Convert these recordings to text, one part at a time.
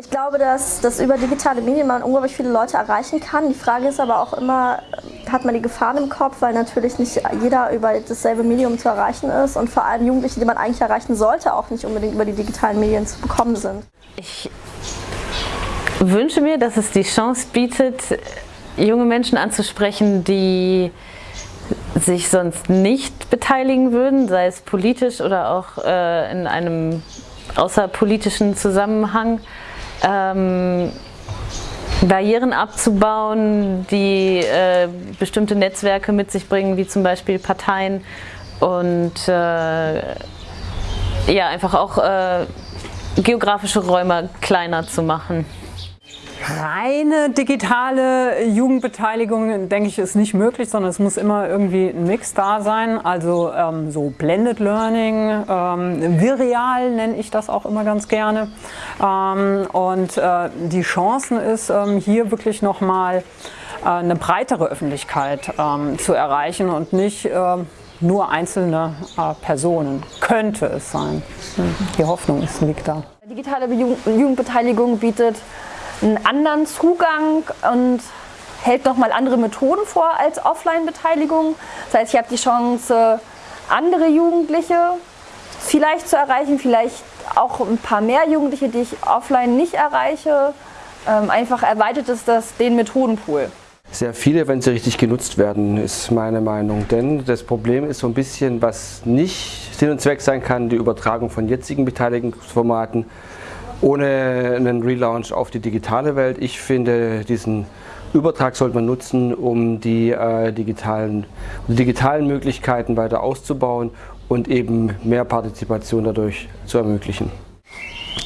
Ich glaube, dass, dass über digitale Medien man unglaublich viele Leute erreichen kann. Die Frage ist aber auch immer, hat man die Gefahren im Kopf, weil natürlich nicht jeder über dasselbe Medium zu erreichen ist und vor allem Jugendliche, die man eigentlich erreichen sollte, auch nicht unbedingt über die digitalen Medien zu bekommen sind. Ich wünsche mir, dass es die Chance bietet, junge Menschen anzusprechen, die sich sonst nicht beteiligen würden, sei es politisch oder auch äh, in einem außerpolitischen Zusammenhang ähm, Barrieren abzubauen, die äh, bestimmte Netzwerke mit sich bringen, wie zum Beispiel Parteien und äh, ja, einfach auch äh, geografische Räume kleiner zu machen. Reine digitale Jugendbeteiligung, denke ich, ist nicht möglich, sondern es muss immer irgendwie ein Mix da sein. Also ähm, so Blended Learning, ähm, Virial nenne ich das auch immer ganz gerne. Ähm, und äh, die Chancen ist, ähm, hier wirklich nochmal äh, eine breitere Öffentlichkeit ähm, zu erreichen und nicht äh, nur einzelne äh, Personen. Könnte es sein. Die Hoffnung liegt da. Digitale Jugendbeteiligung bietet einen anderen Zugang und hält nochmal andere Methoden vor als Offline-Beteiligung. Das heißt, ich habe die Chance, andere Jugendliche vielleicht zu erreichen, vielleicht auch ein paar mehr Jugendliche, die ich offline nicht erreiche. Ähm, einfach erweitert es das den Methodenpool. Sehr viele, wenn sie richtig genutzt werden, ist meine Meinung. Denn das Problem ist so ein bisschen, was nicht Sinn und Zweck sein kann, die Übertragung von jetzigen Beteiligungsformaten ohne einen Relaunch auf die digitale Welt. Ich finde, diesen Übertrag sollte man nutzen, um die, äh, digitalen, die digitalen Möglichkeiten weiter auszubauen und eben mehr Partizipation dadurch zu ermöglichen.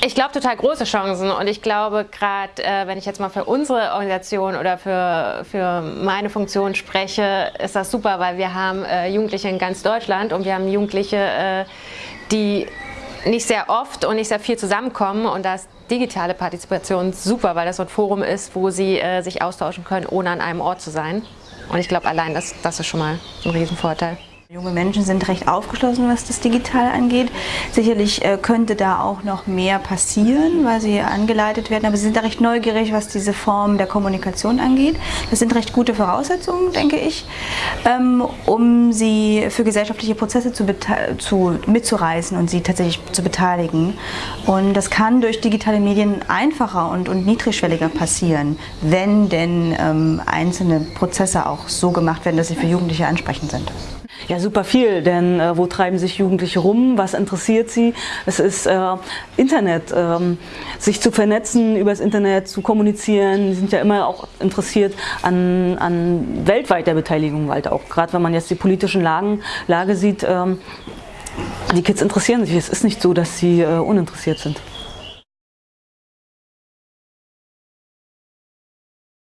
Ich glaube total große Chancen und ich glaube gerade, äh, wenn ich jetzt mal für unsere Organisation oder für, für meine Funktion spreche, ist das super, weil wir haben äh, Jugendliche in ganz Deutschland und wir haben Jugendliche, äh, die nicht sehr oft und nicht sehr viel zusammenkommen und da ist digitale Partizipation super, weil das so ein Forum ist, wo sie äh, sich austauschen können, ohne an einem Ort zu sein. Und ich glaube, allein das, das ist schon mal ein Riesenvorteil. Junge Menschen sind recht aufgeschlossen, was das Digital angeht. Sicherlich äh, könnte da auch noch mehr passieren, weil sie angeleitet werden, aber sie sind da recht neugierig, was diese Form der Kommunikation angeht. Das sind recht gute Voraussetzungen, denke ich, ähm, um sie für gesellschaftliche Prozesse zu, zu, mitzureißen und sie tatsächlich zu beteiligen. Und das kann durch digitale Medien einfacher und, und niedrigschwelliger passieren, wenn denn ähm, einzelne Prozesse auch so gemacht werden, dass sie für Jugendliche ansprechend sind. Ja, super viel, denn äh, wo treiben sich Jugendliche rum? Was interessiert sie? Es ist äh, Internet, ähm, sich zu vernetzen, übers Internet zu kommunizieren. Sie sind ja immer auch interessiert an, an weltweiter Beteiligung, halt auch gerade wenn man jetzt die politischen Lagen, Lage sieht. Ähm, die Kids interessieren sich. Es ist nicht so, dass sie äh, uninteressiert sind.